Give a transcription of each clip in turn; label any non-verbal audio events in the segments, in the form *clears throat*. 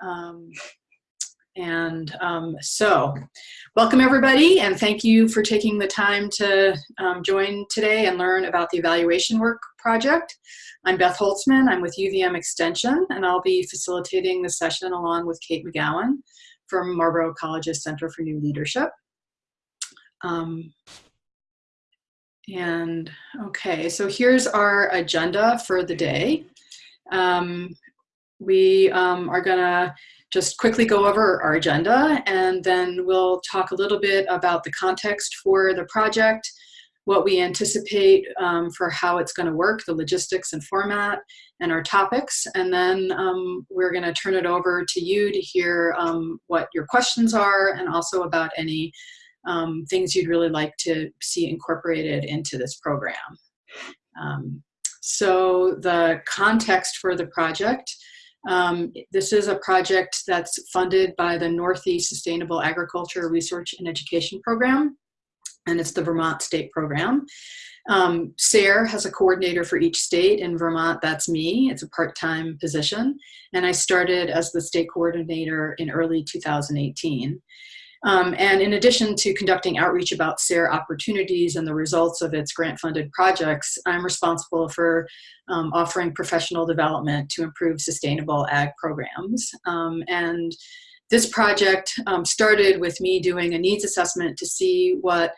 Um, and um, so, welcome everybody, and thank you for taking the time to um, join today and learn about the evaluation work project. I'm Beth Holtzman, I'm with UVM Extension, and I'll be facilitating the session along with Kate McGowan from Marlboro College's Center for New Leadership. Um, and okay, so here's our agenda for the day. Um, we um, are gonna just quickly go over our agenda and then we'll talk a little bit about the context for the project, what we anticipate um, for how it's going to work, the logistics and format, and our topics. And then um, we're going to turn it over to you to hear um, what your questions are and also about any um, things you'd really like to see incorporated into this program. Um, so the context for the project um, this is a project that's funded by the Northeast Sustainable Agriculture Research and Education Program, and it's the Vermont State Program. Um, SARE has a coordinator for each state. In Vermont, that's me. It's a part-time position. And I started as the state coordinator in early 2018. Um, and in addition to conducting outreach about SARE opportunities and the results of its grant-funded projects, I'm responsible for um, offering professional development to improve sustainable ag programs. Um, and this project um, started with me doing a needs assessment to see what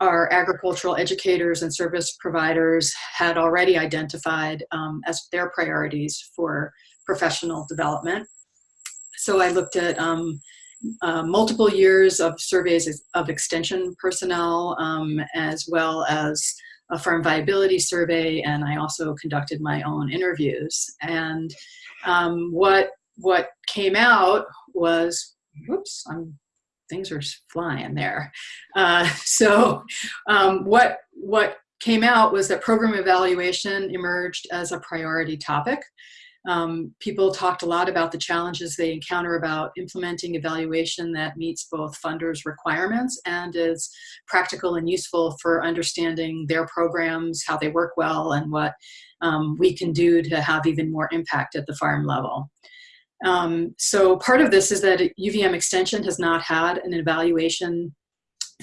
our agricultural educators and service providers had already identified um, as their priorities for professional development. So I looked at um, uh, multiple years of surveys of extension personnel um, as well as a farm viability survey and I also conducted my own interviews. And um, what what came out was whoops I'm things are flying there. Uh, *laughs* so um, what what came out was that program evaluation emerged as a priority topic um, people talked a lot about the challenges they encounter about implementing evaluation that meets both funders' requirements and is practical and useful for understanding their programs, how they work well, and what um, we can do to have even more impact at the farm level. Um, so part of this is that UVM Extension has not had an evaluation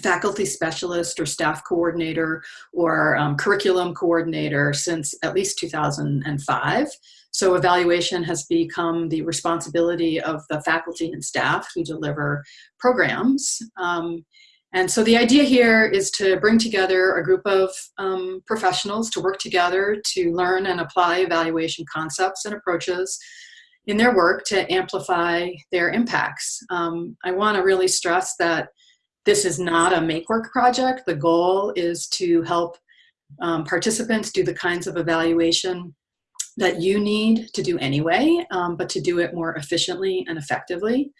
faculty specialist or staff coordinator or um, curriculum coordinator since at least 2005. So evaluation has become the responsibility of the faculty and staff who deliver programs. Um, and so the idea here is to bring together a group of um, professionals to work together to learn and apply evaluation concepts and approaches in their work to amplify their impacts. Um, I want to really stress that this is not a make work project. The goal is to help um, participants do the kinds of evaluation that you need to do anyway, um, but to do it more efficiently and effectively.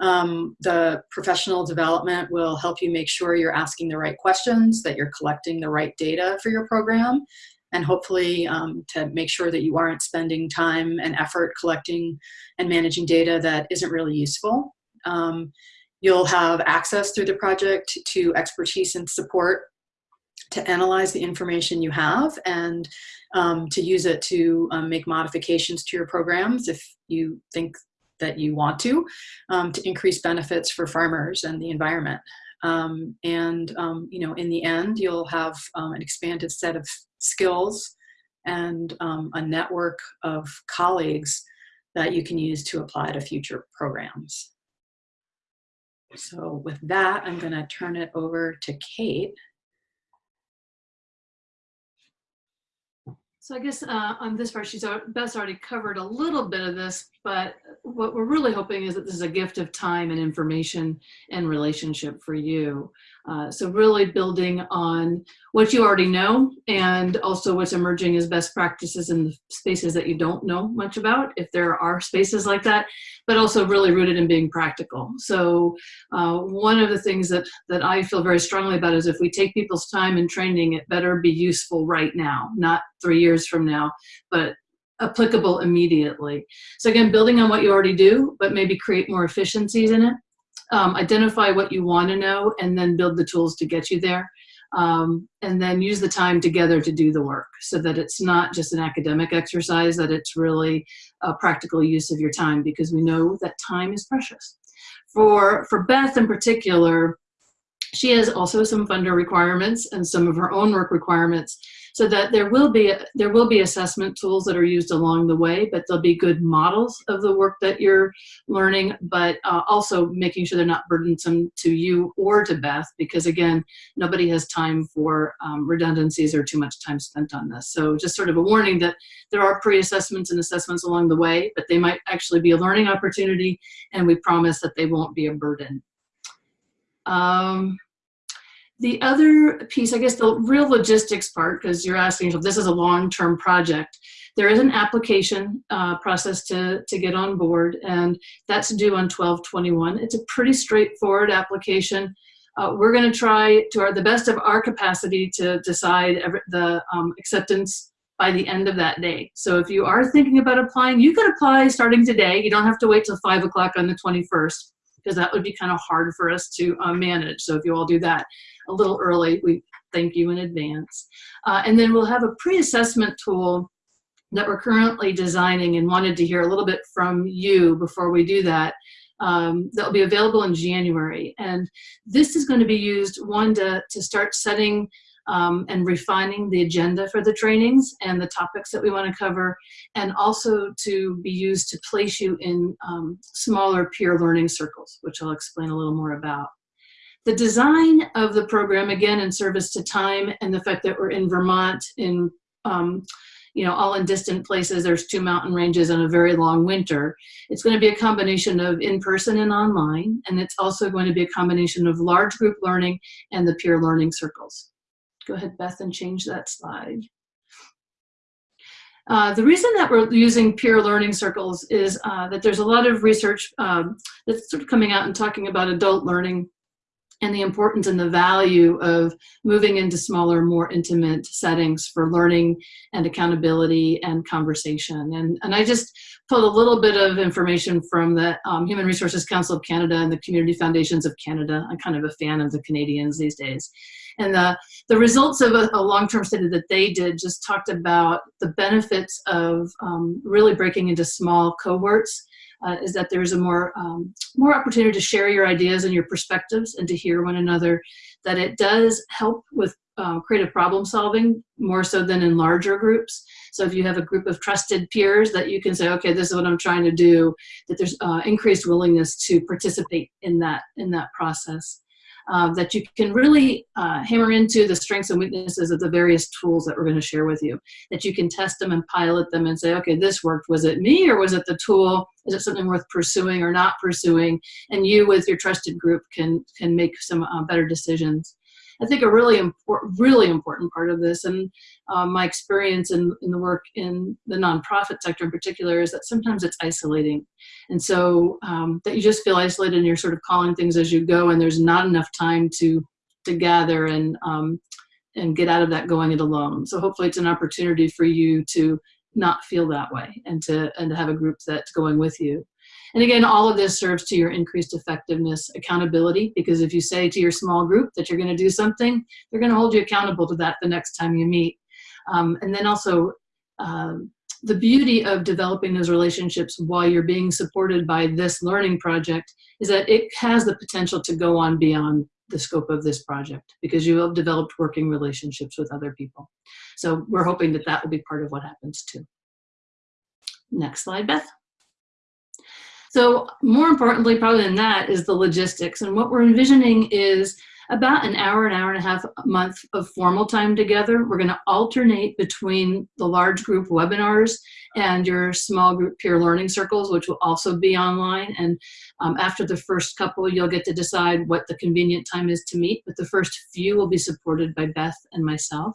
Um, the professional development will help you make sure you're asking the right questions, that you're collecting the right data for your program, and hopefully um, to make sure that you aren't spending time and effort collecting and managing data that isn't really useful. Um, you'll have access through the project to expertise and support to analyze the information you have and um, to use it to um, make modifications to your programs if you think that you want to, um, to increase benefits for farmers and the environment. Um, and, um, you know, in the end, you'll have um, an expanded set of skills and a network of colleagues that you can use to apply to future programs. So with that, I'm going to turn it over to Kate. So I guess uh, on this part, she's Beth's already covered a little bit of this, but what we're really hoping is that this is a gift of time and information and relationship for you. Uh, so really building on what you already know and also what's emerging as best practices in the spaces that you don't know much about, if there are spaces like that, but also really rooted in being practical. So uh, one of the things that, that I feel very strongly about is if we take people's time and training, it better be useful right now, not three years from now, but applicable immediately. So again, building on what you already do, but maybe create more efficiencies in it um, identify what you want to know and then build the tools to get you there. Um, and then use the time together to do the work so that it's not just an academic exercise, that it's really a practical use of your time because we know that time is precious. For, for Beth in particular, she has also some funder requirements and some of her own work requirements so that there will be there will be assessment tools that are used along the way but they'll be good models of the work that you're learning but uh, also making sure they're not burdensome to you or to Beth because again nobody has time for um, redundancies or too much time spent on this. So just sort of a warning that there are pre-assessments and assessments along the way but they might actually be a learning opportunity and we promise that they won't be a burden. Um, the other piece, I guess the real logistics part, because you're asking if this is a long-term project, there is an application uh, process to, to get on board, and that's due on 1221. It's a pretty straightforward application. Uh, we're going to try to our, the best of our capacity to decide every, the um, acceptance by the end of that day. So if you are thinking about applying, you can apply starting today. You don't have to wait till 5 o'clock on the 21st because that would be kind of hard for us to uh, manage. So if you all do that a little early, we thank you in advance. Uh, and then we'll have a pre-assessment tool that we're currently designing and wanted to hear a little bit from you before we do that. Um, that will be available in January. And this is going to be used, one, to, to start setting um, and refining the agenda for the trainings and the topics that we want to cover, and also to be used to place you in um, smaller peer learning circles, which I'll explain a little more about. The design of the program, again, in service to time and the fact that we're in Vermont in um, you know, all in distant places, there's two mountain ranges and a very long winter. It's going to be a combination of in-person and online, and it's also going to be a combination of large group learning and the peer learning circles. Go ahead, Beth, and change that slide. Uh, the reason that we're using peer learning circles is uh, that there's a lot of research um, that's sort of coming out and talking about adult learning and the importance and the value of moving into smaller, more intimate settings for learning and accountability and conversation. And, and I just pulled a little bit of information from the um, Human Resources Council of Canada and the Community Foundations of Canada. I'm kind of a fan of the Canadians these days. And the, the results of a, a long-term study that they did just talked about the benefits of um, really breaking into small cohorts uh, is that there's a more, um, more opportunity to share your ideas and your perspectives and to hear one another, that it does help with uh, creative problem solving more so than in larger groups. So if you have a group of trusted peers that you can say, okay, this is what I'm trying to do, that there's uh, increased willingness to participate in that, in that process uh, that you can really uh, hammer into the strengths and weaknesses of the various tools that we're going to share with you. That you can test them and pilot them and say, okay, this worked. Was it me or was it the tool? Is it something worth pursuing or not pursuing? And you with your trusted group can, can make some uh, better decisions. I think a really important, really important part of this, and uh, my experience in, in the work in the nonprofit sector in particular, is that sometimes it's isolating. And so um, that you just feel isolated and you're sort of calling things as you go and there's not enough time to, to gather and, um, and get out of that going it alone. So hopefully it's an opportunity for you to not feel that way and to, and to have a group that's going with you. And again, all of this serves to your increased effectiveness, accountability, because if you say to your small group that you're going to do something, they're going to hold you accountable to that the next time you meet. Um, and then also, um, the beauty of developing those relationships while you're being supported by this learning project is that it has the potential to go on beyond the scope of this project because you have developed working relationships with other people. So we're hoping that that will be part of what happens too. Next slide, Beth. So more importantly, probably than that, is the logistics. And what we're envisioning is about an hour, an hour and a half a month of formal time together. We're going to alternate between the large group webinars and your small group peer learning circles, which will also be online. And um, after the first couple, you'll get to decide what the convenient time is to meet. But the first few will be supported by Beth and myself.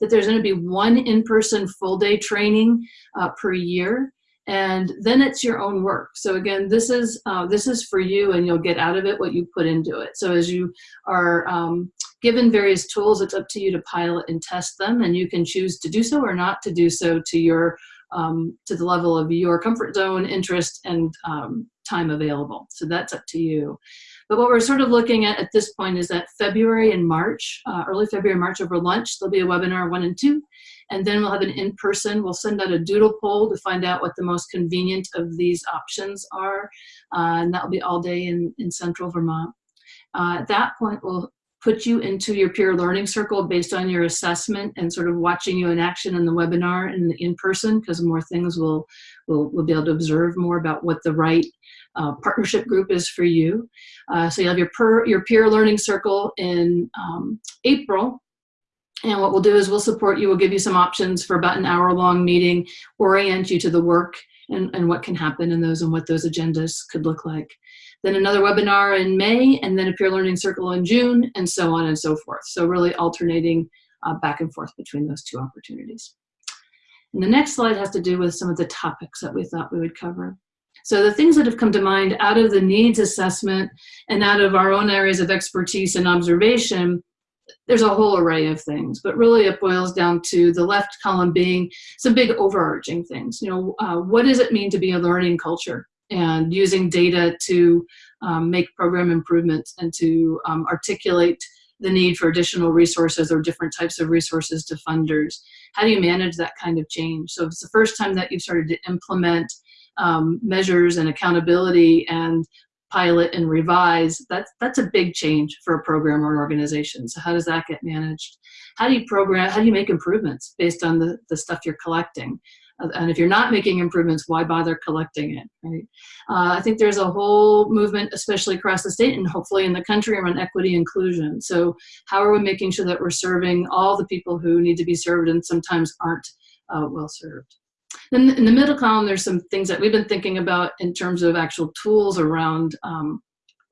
That there's going to be one in-person full-day training uh, per year and then it's your own work. So again, this is uh, this is for you, and you'll get out of it what you put into it. So as you are um, given various tools, it's up to you to pilot and test them, and you can choose to do so or not to do so to your um, to the level of your comfort zone, interest, and um, time available. So that's up to you. But what we're sort of looking at at this point is that February and March, uh, early February, March over lunch, there'll be a webinar one and two. And then we'll have an in-person, we'll send out a doodle poll to find out what the most convenient of these options are. Uh, and that'll be all day in, in central Vermont. Uh, at that point, we'll put you into your peer learning circle based on your assessment and sort of watching you in action in the webinar and in person because more things will, will, will be able to observe more about what the right uh, partnership group is for you. Uh, so you'll have your, per, your peer learning circle in um, April and what we'll do is we'll support you, we'll give you some options for about an hour long meeting, orient you to the work and, and what can happen in those and what those agendas could look like. Then another webinar in May and then a peer learning circle in June and so on and so forth. So really alternating uh, back and forth between those two opportunities. And the next slide has to do with some of the topics that we thought we would cover. So the things that have come to mind out of the needs assessment and out of our own areas of expertise and observation there's a whole array of things, but really it boils down to the left column being some big overarching things. You know, uh, what does it mean to be a learning culture? And using data to um, make program improvements and to um, articulate the need for additional resources or different types of resources to funders. How do you manage that kind of change? So if it's the first time that you've started to implement um, measures and accountability and pilot and revise, that's, that's a big change for a program or an organization. So how does that get managed? How do you program, how do you make improvements based on the, the stuff you're collecting? Uh, and if you're not making improvements, why bother collecting it, right? Uh, I think there's a whole movement, especially across the state and hopefully in the country around equity inclusion. So how are we making sure that we're serving all the people who need to be served and sometimes aren't uh, well served? Then in the middle column, there's some things that we've been thinking about in terms of actual tools around um,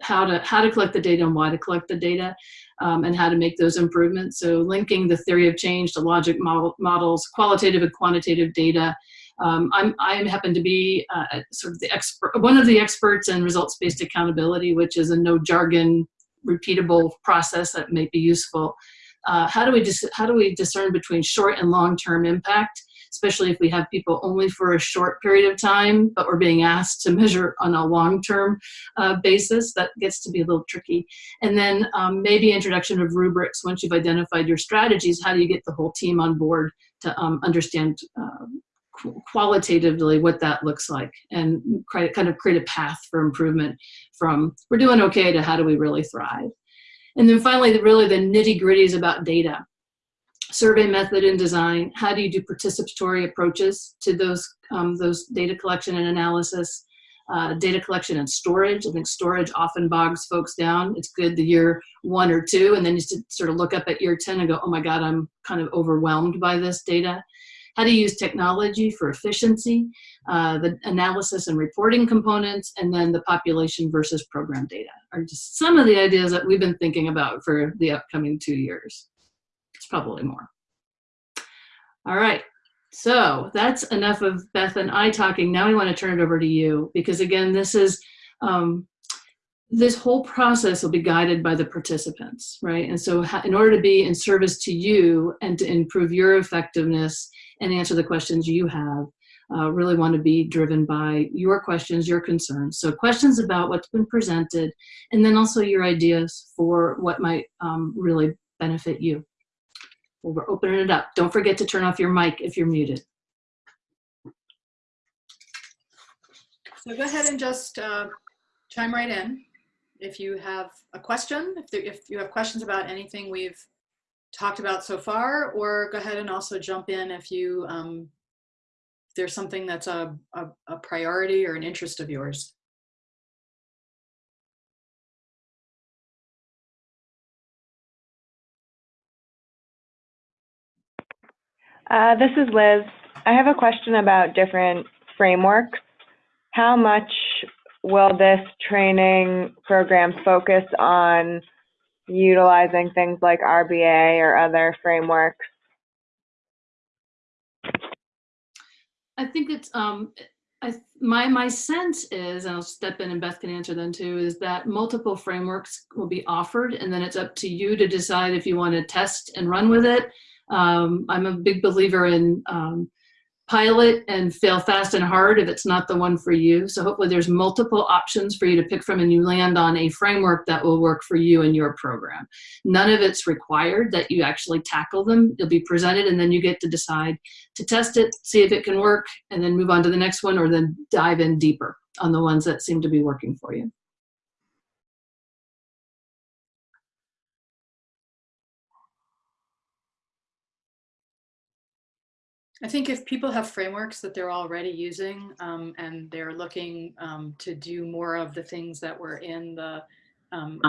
how to how to collect the data and why to collect the data um, and how to make those improvements. So linking the theory of change to logic model, models, qualitative and quantitative data. Um, I'm, I happen to be uh, sort of the expert, one of the experts in results-based accountability, which is a no jargon, repeatable process that may be useful. Uh, how do we how do we discern between short and long-term impact? Especially if we have people only for a short period of time, but we're being asked to *laughs* measure on a long-term uh, basis. That gets to be a little tricky. And then um, maybe introduction of rubrics. Once you've identified your strategies, how do you get the whole team on board to um, understand uh, qualitatively what that looks like and kind of create a path for improvement from we're doing okay to how do we really thrive. And then finally, really the nitty gritties about data survey method and design, how do you do participatory approaches to those, um, those data collection and analysis, uh, data collection and storage. I think storage often bogs folks down. It's good the year one or two, and then you sort of look up at year 10 and go, oh my God, I'm kind of overwhelmed by this data. How to use technology for efficiency, uh, the analysis and reporting components, and then the population versus program data are just some of the ideas that we've been thinking about for the upcoming two years. It's probably more. All right. So that's enough of Beth and I talking. Now we want to turn it over to you because again, this is, um, this whole process will be guided by the participants, right? And so in order to be in service to you and to improve your effectiveness and answer the questions you have, uh, really want to be driven by your questions, your concerns. So questions about what's been presented, and then also your ideas for what might um, really benefit you. We're opening it up. Don't forget to turn off your mic if you're muted. So go ahead and just uh, chime right in if you have a question, if, there, if you have questions about anything we've talked about so far, or go ahead and also jump in if you um, if there's something that's a, a, a priority or an interest of yours. Uh, this is Liz. I have a question about different frameworks. How much will this training program focus on utilizing things like RBA or other frameworks? I think it's um, I, my my sense is, and I'll step in and Beth can answer then too, is that multiple frameworks will be offered, and then it's up to you to decide if you want to test and run with it um, I'm a big believer in um, pilot and fail fast and hard if it's not the one for you. So hopefully there's multiple options for you to pick from and you land on a framework that will work for you and your program. None of it's required that you actually tackle them. It'll be presented and then you get to decide to test it, see if it can work, and then move on to the next one or then dive in deeper on the ones that seem to be working for you. I think if people have frameworks that they're already using um, and they're looking um, to do more of the things that were in the um,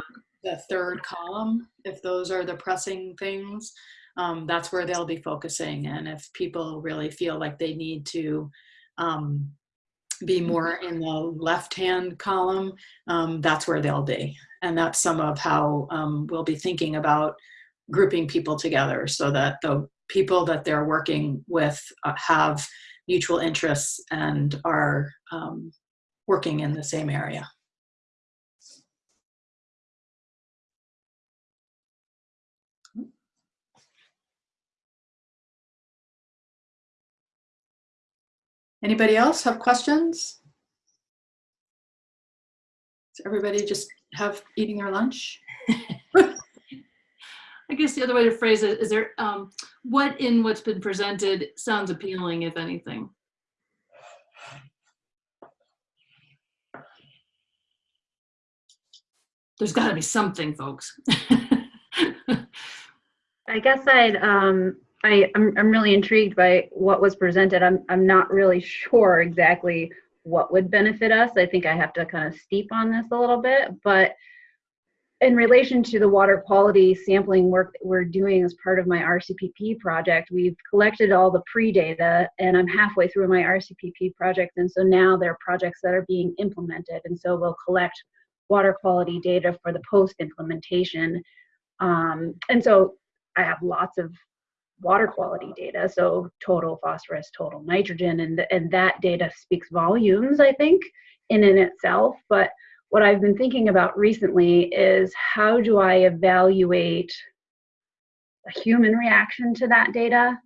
the third column, if those are the pressing things, um, that's where they'll be focusing. And if people really feel like they need to um, be more in the left-hand column, um, that's where they'll be. And that's some of how we'll be thinking about grouping people together so that the people that they're working with uh, have mutual interests and are um, working in the same area. Anybody else have questions? Does everybody just have eating their lunch? *laughs* I guess the other way to phrase it is there, um, what in what's been presented sounds appealing, if anything? There's got to be something, folks. *laughs* I guess I'd, um, I, I'm, I'm really intrigued by what was presented. I'm, I'm not really sure exactly what would benefit us. I think I have to kind of steep on this a little bit, but in relation to the water quality sampling work that we're doing as part of my RCPP project, we've collected all the pre-data and I'm halfway through my RCPP project. And so now there are projects that are being implemented. And so we'll collect water quality data for the post-implementation. Um, and so I have lots of water quality data, so total phosphorus, total nitrogen, and, and that data speaks volumes, I think, in and itself. But what I've been thinking about recently is how do I evaluate a human reaction to that data?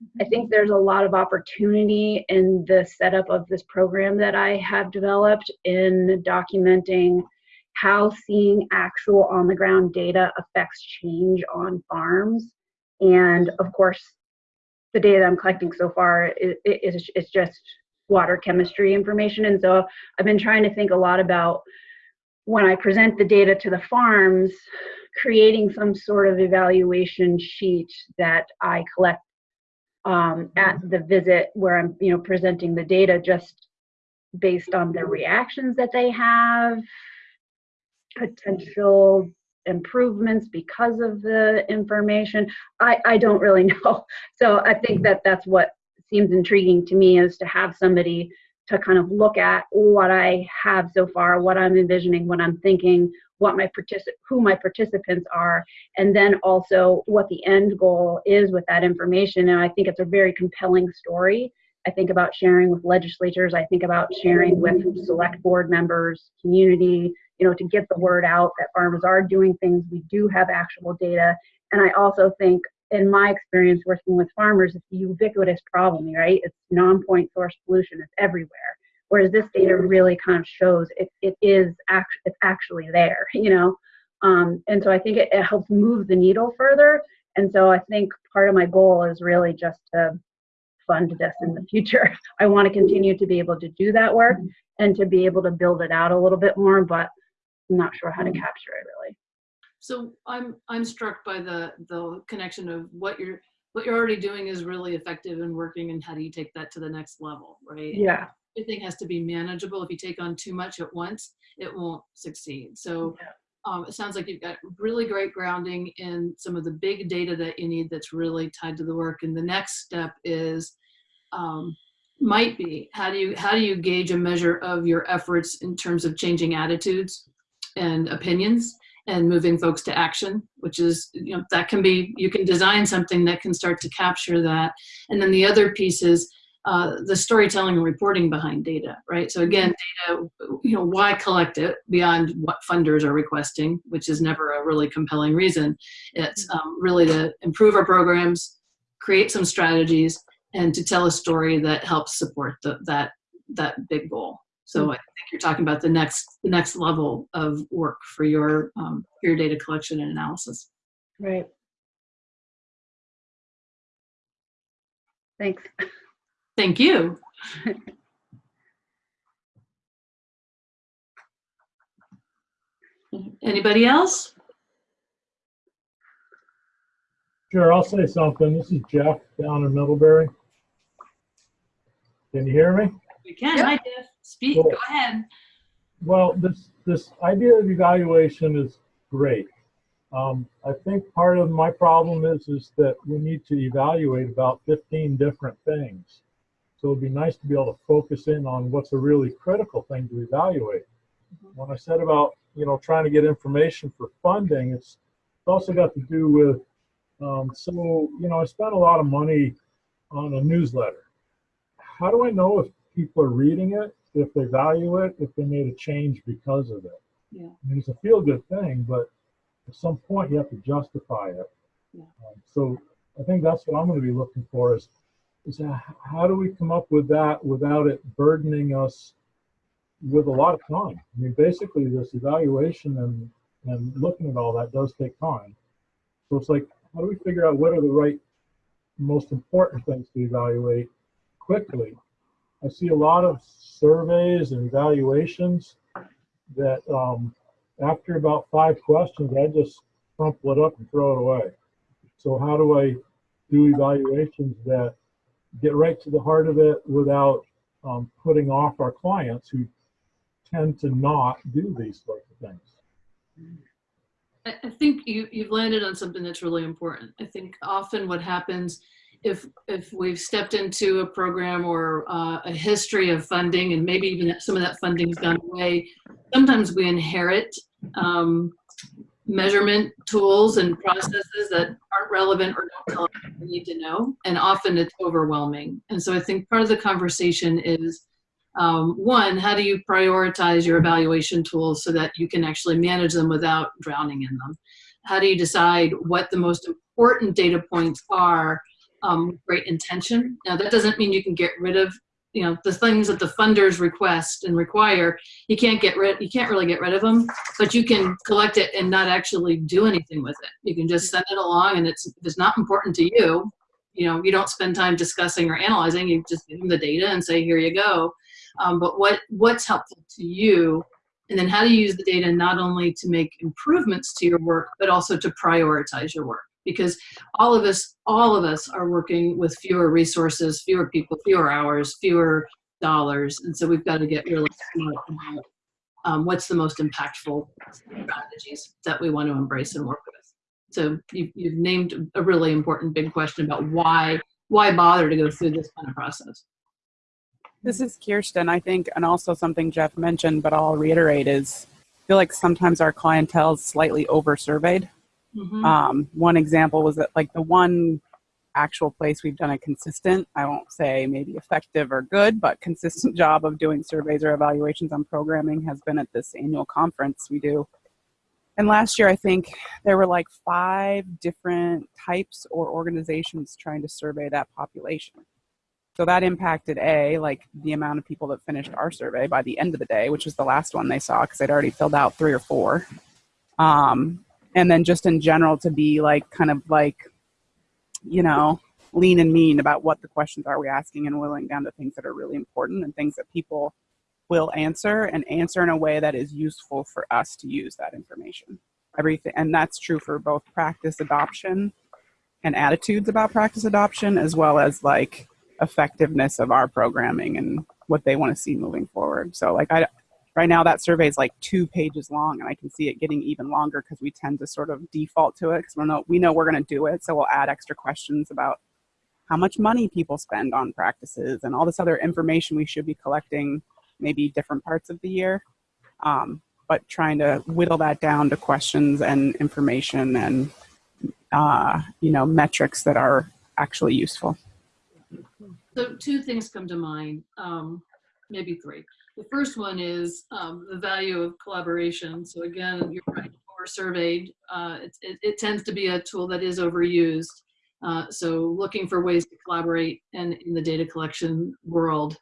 I mm-hmm. think there's a lot of opportunity in the setup of this program that I have developed in documenting how seeing actual on the ground data affects change on farms. And of course, the data I'm collecting so far is, is, is just water chemistry information. And so I've been trying to think a lot about when I present the data to the farms, creating some sort of evaluation sheet that I collect um, at the visit where I'm, you know, presenting the data just based on the reactions that they have, potential improvements because of the information. I, I don't really *laughs* know. So I think that that's what seems intriguing to me is to have somebody to kind of look at what I have so far, what I'm envisioning, what I'm thinking, what my particip- who my participants are, and then also what the end goal is with that information. And I think it's a very compelling story. I think about sharing with legislators. I think about sharing with select board members, community, you know, to get the word out that farmers are doing things. We do have actual data. And I also think in my experience working with farmers, it's a ubiquitous problem, right? It's non-point source pollution, it's everywhere. Whereas this data really kind of shows it, it is act, it's actually there, *laughs* you know? Um, and so I think it, it helps move the needle further. And so I think part of my goal is really just to fund this in the future. *laughs* I want to continue to be able to do that work and to be able to build it out a little bit more, but I'm not sure how to capture it really. So I'm I'm struck by the the connection of what you're what you're already doing is really effective and working, and how do you take that to the next level, right? Yeah. Everything has to be manageable. If you take on too much at once, it won't succeed. So. Yeah. Um, it sounds like you've got really great grounding in some of the big data that you need that's really tied to the work. And the next step is um, might be how do you how do you gauge a measure of your efforts in terms of changing attitudes and opinions and moving folks to action, which is, you know, that can be, you can design something that can start to capture that. And then the other piece is uh, the storytelling and reporting behind data, right? So again, data, you know, why collect it beyond what funders are requesting, which is never a really compelling reason. It's um, really to improve our programs, create some strategies, and to tell a story that helps support the, that that big goal. So I think you're talking about the next the next level of work for your um, for your data collection and analysis. Right. Thanks. Thank you. *laughs* Anybody else? Sure, I'll say something. This is Jeff down in Middlebury. Can you hear me? We can. Yep. Hi, Jeff. Speak. Cool. Go ahead. Well, this, this idea of evaluation is great. Um, I think part of my problem is, is that we need to evaluate about 15 different things. So it'd be nice to be able to focus in on what's a really critical thing to evaluate. When I said about, you know, trying to get information for funding, it's, it's also got to do with, um, so, you know, I spent a lot of money on a newsletter. How do I know if people are reading it, if they value it, if they made a change because of it? Yeah. I mean, it's a feel good thing, but at some point you have to justify it. Yeah. Um, so I think that's what I'm going to be looking for is, is how do we come up with that without it burdening us with a lot of time? I mean, basically this evaluation and, and looking at all that does take time. So it's like, how do we figure out what are the right, most important things to evaluate quickly? I see a lot of surveys and evaluations that um, after about five questions, I just crumple it up and throw it away. So how do I do evaluations that get right to the heart of it without um, putting off our clients who tend to not do these sorts of things? I think you, you've landed on something that's really important. I think often what happens if, if we've stepped into a program or uh, a history of funding and maybe even some of that funding's gone away, sometimes we inherit um, measurement tools and processes that aren't relevant or don't tell us we need to know. And often it's overwhelming. And so I think part of the conversation is um, one, how do you prioritize your evaluation tools so that you can actually manage them without drowning in them? How do you decide what the most important data points are um, great intention? Now, that doesn't mean you can get rid of you know the things that the funders request and require. You can't get rid you can't really get rid of them but you can collect it and not actually do anything with it. You can just send it along and it's if it's not important to you you know you don't spend time discussing or analyzing. You just give them the data and say here you go. Um, but what what's helpful to you and then how do you use the data not only to make improvements to your work but also to prioritize your work because all of us all of us are working with fewer resources fewer people fewer hours fewer dollars and so we've got to get really smart about um, what's the most impactful strategies that we want to embrace and work with so you, you've named a really important big question about why why bother to go through this kind of process This is Kirsten, I think, and also something Jeff mentioned, but I'll reiterate is I feel like sometimes our clientele is slightly over surveyed. Mhm. Um, one example was that like the one actual place we've done a consistent, I won't say maybe effective or good, but consistent *laughs* job of doing surveys or evaluations on programming has been at this annual conference we do. And last year, I think there were like five different types or organizations trying to survey that population. So that impacted A, like the amount of people that finished our survey by the end of the day, which was the last one they saw because they'd already filled out three or four. Um, and then just in general to be like kind of like, you know, lean and mean about what the questions are we asking and willing down to things that are really important and things that people will answer and answer in a way that is useful for us to use that information. Everything, and that's true for both practice adoption and attitudes about practice adoption, as well as like effectiveness of our programming and what they want to see moving forward. So like I right now that survey is like two pages long and I can see it getting even longer because we tend to sort of default to it because we know we know we're going to do it. So we'll add extra questions about how much money people spend on practices and all this other information we should be collecting maybe different parts of the year. Um, but trying to whittle that down to questions and information and uh, you know metrics that are actually useful. So two things come to mind, um, maybe three. The first one is um, the value of collaboration. So again, you're right, over surveyed. Uh, it, it, it tends to be a tool that is overused. Uh, so looking for ways to collaborate and in the data collection world,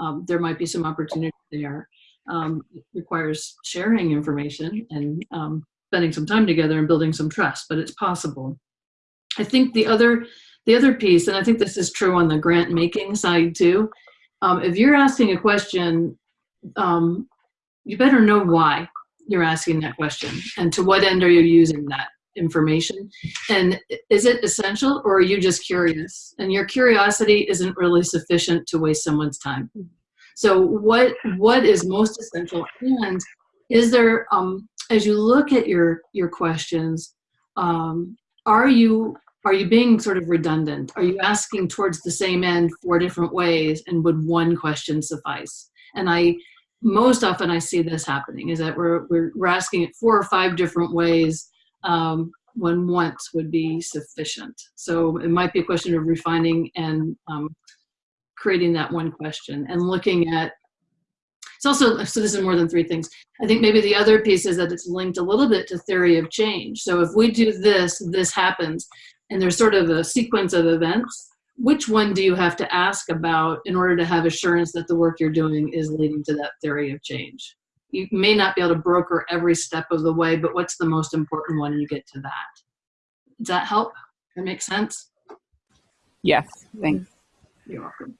um, there might be some opportunity there. Um, it requires sharing information and um, spending some time together and building some trust, but it's possible. I think the other, the other piece, and I think this is true on the grant making side too, um, if you're asking a question, um, you better know why you're asking that question and to what end are you using that information. And is it essential or are you just curious? And your curiosity isn't really sufficient to waste someone's time. So what what is most essential and is there um as you look at your your questions um are you are you being sort of redundant? Are you asking towards the same end four different ways and would one question suffice and i most often I see this happening is that we're, we're, we're asking it four or five different ways um, when once would be sufficient. So it might be a question of refining and um, creating that one question and looking at, it's also, so this is more than three things. I think maybe the other piece is that it's linked a little bit to theory of change. So if we do this, this happens, and there's sort of a sequence of events, which one do you have to ask about in order to have assurance that the work you're doing is leading to that theory of change? You may not be able to broker every step of the way, but what's the most important one you get to that? Does that help? That make sense? Yes, thanks. You're welcome.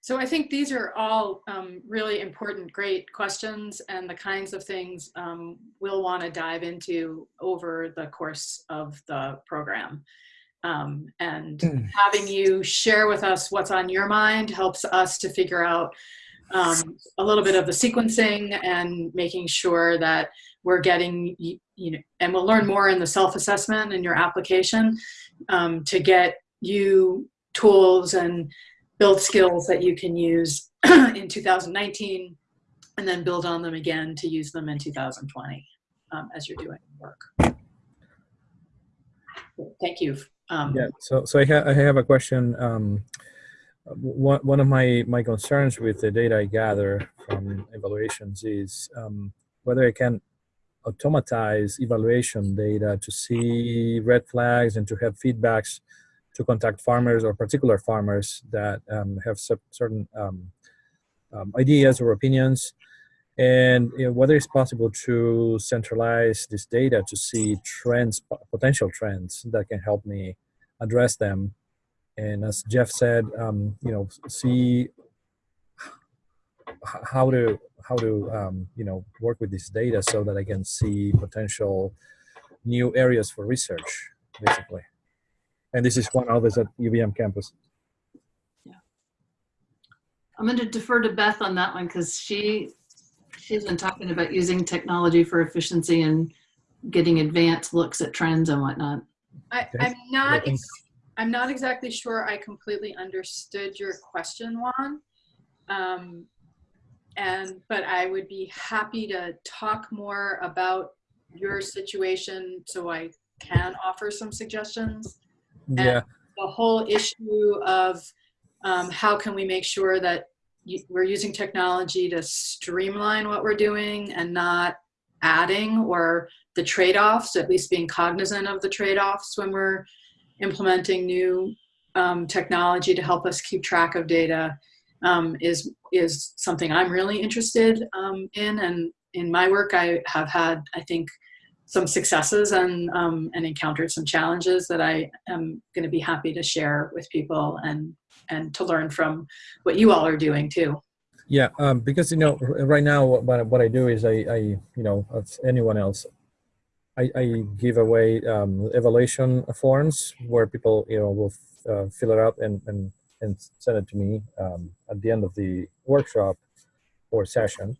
So I think these are all um, really important, great questions and the kinds of things um, we'll want to dive into over the course of the program. Um, and Hmm. having you share with us what's on your mind helps us to figure out um, a little bit of the sequencing and making sure that we're getting, you, you know, and we'll learn more in the self-assessment and your application um, to get you tools and build skills that you can use *clears throat* in 2019 and then build on them again to use them in 2020 um, as you're doing work. Thank you. Um, Yeah, so so I, ha- I have a question. Um, one one of my my concerns with the data I gather from evaluations is um, whether I can automatize evaluation data to see red flags and to have feedbacks to contact farmers or particular farmers that um, have certain um, um, ideas or opinions and you know, whether it's possible to centralize this data to see trends potential trends that can help me address them. And as jeff said um, you know see how to how to um, you know work with this data so that i can see potential new areas for research basically. And this is one others at UVM campus. Yeah, I'm going to defer to Beth on that one because she she's been talking about using technology for efficiency and getting advanced looks at trends and whatnot. I, I'm not. I'm not exactly sure I completely understood your question, Juan. Um, and but I would be happy to talk more about your situation so I can offer some suggestions. yeah The whole issue of um, how can we make sure that you, we're using technology to streamline what we're doing and not adding or the trade-offs, at least being cognizant of the trade-offs when we're implementing new um, technology to help us keep track of data um, is is something I'm really interested um, in. And in my work, I have had, I think, some successes and um, and encountered some challenges that I am going to be happy to share with people and and to learn from what you all are doing too. Yeah, um, because you know, right now what what I do is I, I you know, as anyone else, I, I give away um, evaluation forms where people you know will uh, fill it out and and and send it to me um, at the end of the workshop or session,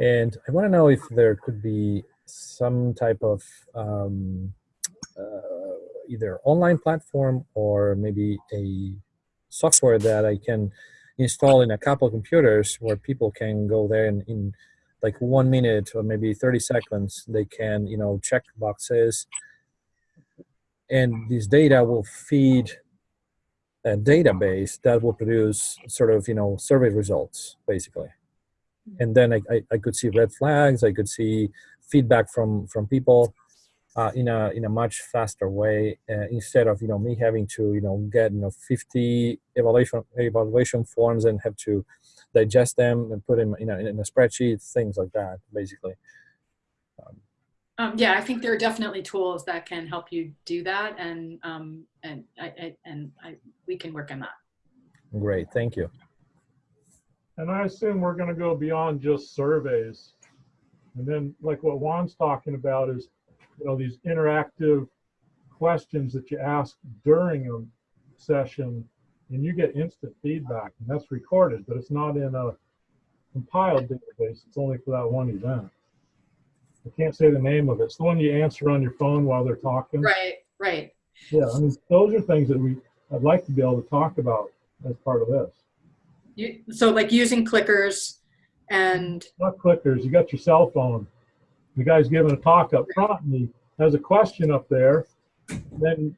and I want to know if there could be some type of um, uh, either online platform or maybe a software that I can install in a couple of computers where people can go there and in like one minute or maybe 30 seconds they can you know check boxes. And this data will feed a database that will produce sort of you know survey results basically. And then I, I, I could see red flags i could see feedback from from people uh, in a in a much faster way uh, instead of you know me having to you know get you know 50 evaluation evaluation forms and have to digest them and put them in a, in a spreadsheet, things like that, basically. Um, yeah, I think there are definitely tools that can help you do that, and um, and I, I and I we can work on that. Great, thank you. And I assume we're gonna go beyond just surveys. And then like what Juan's talking about is, you know, these interactive questions that you ask during a session and you get instant feedback and that's recorded, but it's not in a compiled database. It's only for that one event. I can't say the name of it. It's the one you answer on your phone while they're talking. Right, right. Yeah, I mean, those are things that we, I'd like to be able to talk about as part of this. You, so like using clickers and Not clickers, you got your cell phone. The guy's giving a talk up front and he has a question up there. Then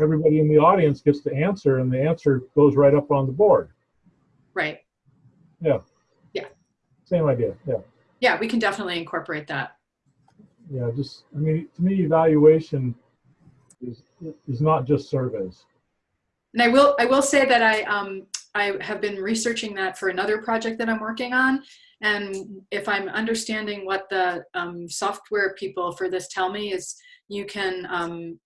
everybody in the audience gets to answer and the answer goes right up on the board. right. Yeah. Yeah. Same idea, yeah. Yeah, we can definitely incorporate that. Yeah, just, I mean, to me, evaluation is, is not just surveys. And I will I will say that I um I have been researching that for another project that I'm working on. And if I'm understanding what the um, software people for this tell me is you can um,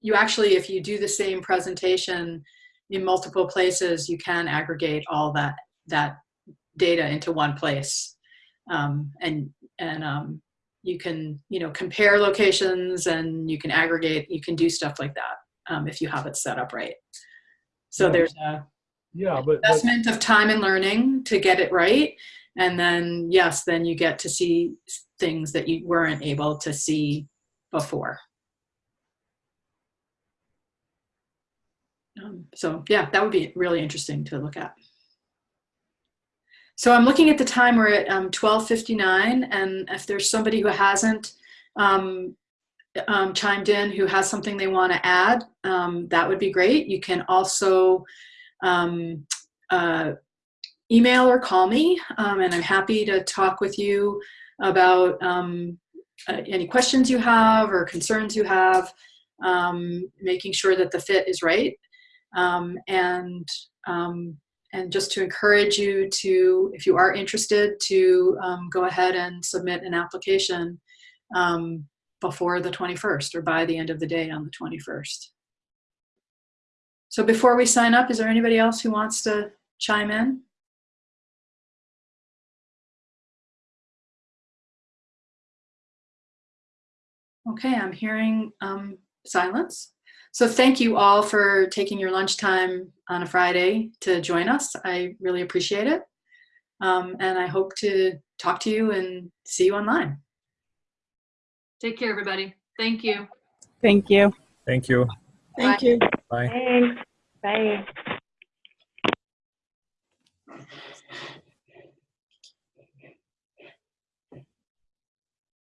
you actually if you do the same presentation in multiple places you can aggregate all that that data into one place. Um, and and um, you can you know compare locations and you can aggregate you can do stuff like that um, if you have it set up right. So there's a Yeah, but, investment of time and learning to get it right. And then yes then you get to see things that you weren't able to see before. Um, so yeah that would be really interesting to look at. So i'm looking at the time we're at um, 1259 and if there's somebody who hasn't um, um, chimed in who has something they want to add um, that would be great. You can also um, uh, email or call me, um, and I'm happy to talk with you about um, uh, any questions you have or concerns you have, um, making sure that the fit is right, um, and um, and just to encourage you to, if you are interested, to go ahead and submit an application before the 21st or by the end of the day on the 21st. So before we sign up, is there anybody else who wants to chime in? Okay, I'm hearing um, silence. So thank you all for taking your lunchtime on a Friday to join us. I really appreciate it. Um, and I hope to talk to you and see you online. Take care, everybody. Thank you. Thank you. Thank you. Thank you. Bye. Thanks. Bye.